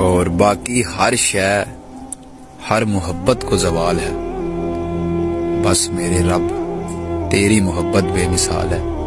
اور باقی ہر شے، ہر محبت کو زوال ہے۔ بس میرے رب، تیری محبت بے مثال ہے۔